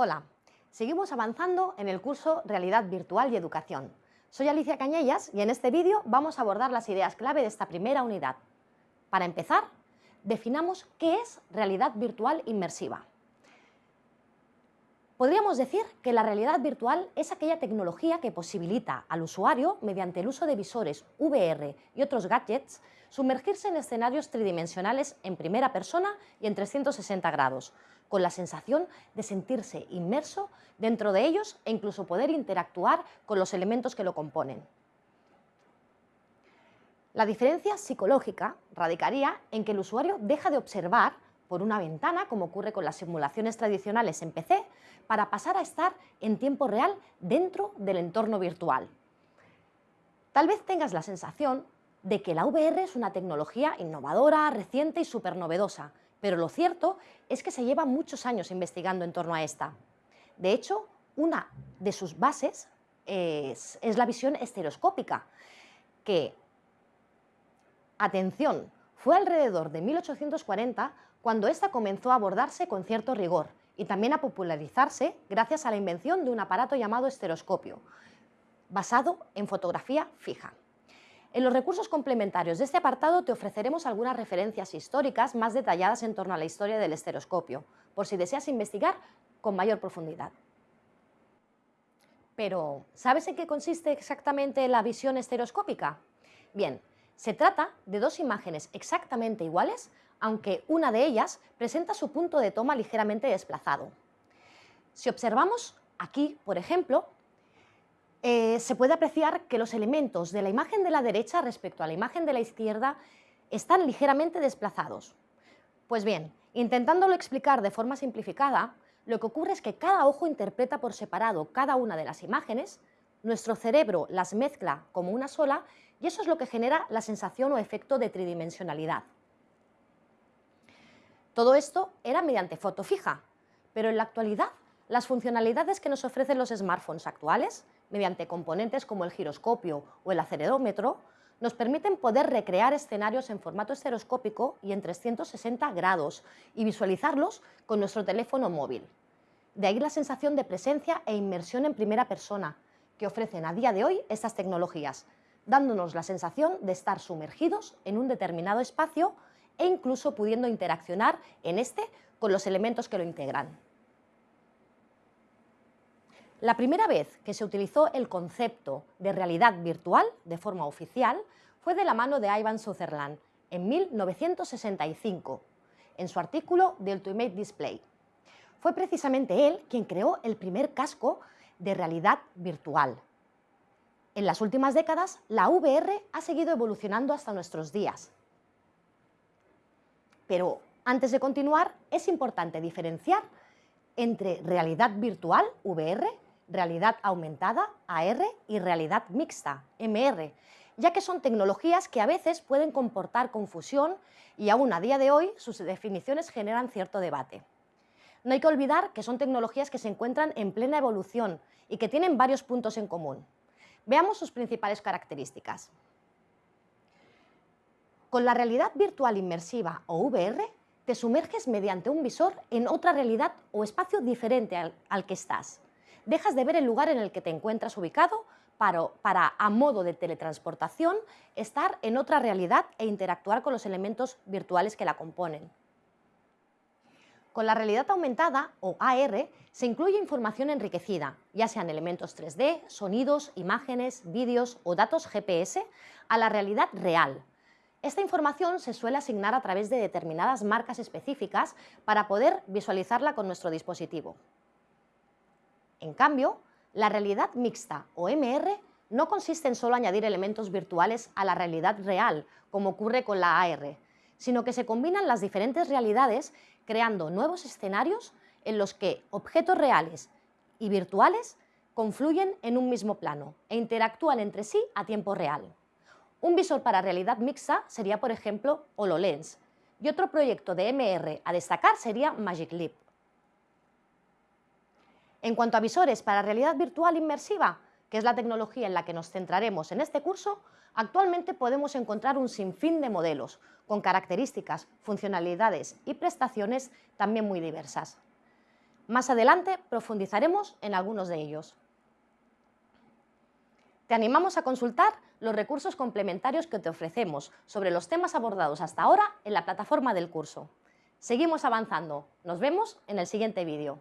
Hola, seguimos avanzando en el curso Realidad Virtual y Educación. Soy Alicia Cañellas y en este vídeo vamos a abordar las ideas clave de esta primera unidad. Para empezar, definamos qué es realidad virtual inmersiva. Podríamos decir que la realidad virtual es aquella tecnología que posibilita al usuario, mediante el uso de visores VR y otros gadgets, sumergirse en escenarios tridimensionales en primera persona y en 360 grados, con la sensación de sentirse inmerso dentro de ellos e incluso poder interactuar con los elementos que lo componen. La diferencia psicológica radicaría en que el usuario deja de observar por una ventana, como ocurre con las simulaciones tradicionales en PC, para pasar a estar en tiempo real dentro del entorno virtual. Tal vez tengas la sensación de que la VR es una tecnología innovadora, reciente y súper novedosa, pero lo cierto es que se lleva muchos años investigando en torno a esta. De hecho, una de sus bases es, la visión estereoscópica, que, atención, fue alrededor de 1840 cuando esta comenzó a abordarse con cierto rigor y también a popularizarse gracias a la invención de un aparato llamado estereoscopio, basado en fotografía fija. En los recursos complementarios de este apartado te ofreceremos algunas referencias históricas más detalladas en torno a la historia del estereoscopio, por si deseas investigar con mayor profundidad. Pero, ¿sabes en qué consiste exactamente la visión estereoscópica? Bien, se trata de dos imágenes exactamente iguales, aunque una de ellas presenta su punto de toma ligeramente desplazado. Si observamos aquí, por ejemplo, eh, se puede apreciar que los elementos de la imagen de la derecha respecto a la imagen de la izquierda están ligeramente desplazados. Pues bien, intentándolo explicar de forma simplificada, lo que ocurre es que cada ojo interpreta por separado cada una de las imágenes, nuestro cerebro las mezcla como una sola y eso es lo que genera la sensación o efecto de tridimensionalidad. Todo esto era mediante foto fija, pero en la actualidad las funcionalidades que nos ofrecen los smartphones actuales, mediante componentes como el giroscopio o el acelerómetro, nos permiten poder recrear escenarios en formato estereoscópico y en 360 grados y visualizarlos con nuestro teléfono móvil. De ahí la sensación de presencia e inmersión en primera persona que ofrecen a día de hoy estas tecnologías, dándonos la sensación de estar sumergidos en un determinado espacio e incluso pudiendo interaccionar en este con los elementos que lo integran. La primera vez que se utilizó el concepto de realidad virtual de forma oficial fue de la mano de Ivan Sutherland en 1965, en su artículo The Ultimate Display. Fue precisamente él quien creó el primer casco de realidad virtual. En las últimas décadas, la VR ha seguido evolucionando hasta nuestros días. Pero antes de continuar, es importante diferenciar entre realidad virtual, VR, realidad aumentada, AR, y realidad mixta, MR, ya que son tecnologías que a veces pueden comportar confusión y aún a día de hoy sus definiciones generan cierto debate. No hay que olvidar que son tecnologías que se encuentran en plena evolución y que tienen varios puntos en común. Veamos sus principales características. Con la realidad virtual inmersiva o VR, te sumerges mediante un visor en otra realidad o espacio diferente al, al que estás dejas de ver el lugar en el que te encuentras ubicado para, para, a modo de teletransportación, estar en otra realidad e interactuar con los elementos virtuales que la componen. Con la realidad aumentada, o AR, se incluye información enriquecida, ya sean elementos 3D, sonidos, imágenes, vídeos o datos GPS, a la realidad real. Esta información se suele asignar a través de determinadas marcas específicas para poder visualizarla con nuestro dispositivo. En cambio, la realidad mixta o MR no consiste en solo añadir elementos virtuales a la realidad real, como ocurre con la AR, sino que se combinan las diferentes realidades creando nuevos escenarios en los que objetos reales y virtuales confluyen en un mismo plano e interactúan entre sí a tiempo real. Un visor para realidad mixta sería, por ejemplo, HoloLens, y otro proyecto de MR a destacar sería Magic Leap. En cuanto a visores para realidad virtual inmersiva, que es la tecnología en la que nos centraremos en este curso, actualmente podemos encontrar un sinfín de modelos, con características, funcionalidades y prestaciones también muy diversas. Más adelante profundizaremos en algunos de ellos. Te animamos a consultar los recursos complementarios que te ofrecemos sobre los temas abordados hasta ahora en la plataforma del curso. Seguimos avanzando. Nos vemos en el siguiente vídeo.